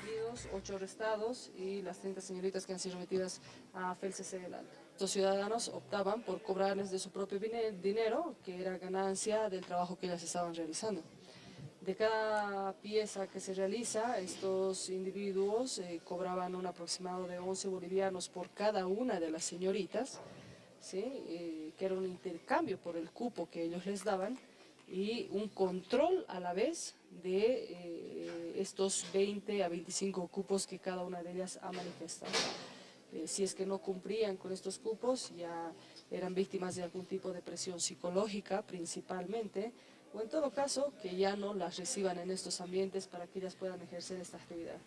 detenidos, 8 arrestados y las 30 señoritas que han sido remitidas a FELCC del Alto. Estos ciudadanos optaban por cobrarles de su propio dinero, que era ganancia del trabajo que ellas estaban realizando. De cada pieza que se realiza, estos individuos eh, cobraban un aproximado de 11 bolivianos por cada una de las señoritas, ¿sí? Eh, que era un intercambio por el cupo que ellos les daban, y un control a la vez de eh, estos 20 a 25 cupos que cada una de ellas ha manifestado. Eh, si es que no cumplían con estos cupos, ya eran víctimas de algún tipo de presión psicológica principalmente, o en todo caso que ya no las reciban en estos ambientes para que ellas puedan ejercer esta actividad.